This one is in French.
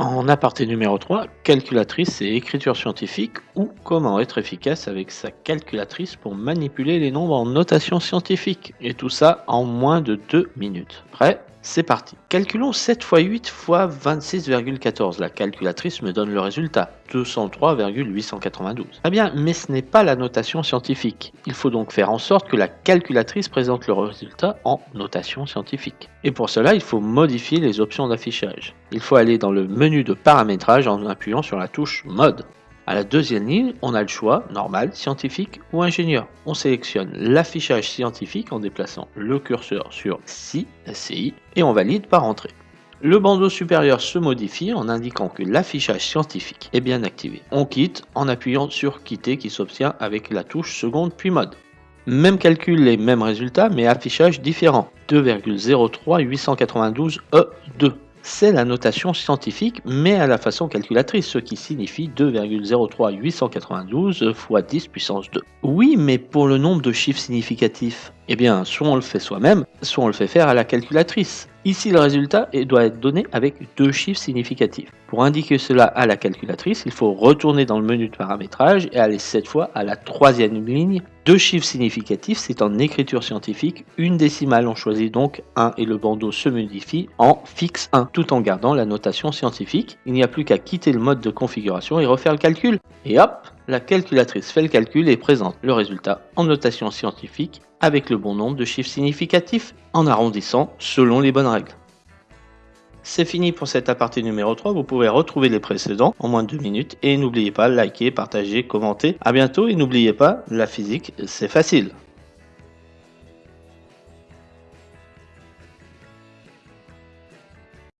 En aparté numéro 3, calculatrice et écriture scientifique ou comment être efficace avec sa calculatrice pour manipuler les nombres en notation scientifique. Et tout ça en moins de 2 minutes. Prêt? C'est parti. Calculons 7 x 8 x 26,14. La calculatrice me donne le résultat, 203,892. Très bien, mais ce n'est pas la notation scientifique. Il faut donc faire en sorte que la calculatrice présente le résultat en notation scientifique. Et pour cela, il faut modifier les options d'affichage. Il faut aller dans le menu de paramétrage en appuyant sur la touche Mode. À la deuxième ligne, on a le choix normal, scientifique ou ingénieur. On sélectionne l'affichage scientifique en déplaçant le curseur sur SI, SCI et on valide par entrée. Le bandeau supérieur se modifie en indiquant que l'affichage scientifique est bien activé. On quitte en appuyant sur quitter qui s'obtient avec la touche seconde puis mode. Même calcul et même résultat mais affichage différent. 2,03892 E2 c'est la notation scientifique, mais à la façon calculatrice, ce qui signifie 2,03892 fois 10 puissance 2. Oui, mais pour le nombre de chiffres significatifs, eh bien, soit on le fait soi-même, soit on le fait faire à la calculatrice. Ici, le résultat doit être donné avec deux chiffres significatifs. Pour indiquer cela à la calculatrice, il faut retourner dans le menu de paramétrage et aller cette fois à la troisième ligne. Deux chiffres significatifs, c'est en écriture scientifique. Une décimale, on choisit donc 1 et le bandeau se modifie en fixe 1, tout en gardant la notation scientifique. Il n'y a plus qu'à quitter le mode de configuration et refaire le calcul. Et hop, la calculatrice fait le calcul et présente le résultat en notation scientifique avec le bon nombre de chiffres significatifs en arrondissant selon les bonnes règles. C'est fini pour cet aparté numéro 3, vous pouvez retrouver les précédents en moins de 2 minutes et n'oubliez pas, liker, partager, commenter. A bientôt et n'oubliez pas, la physique c'est facile.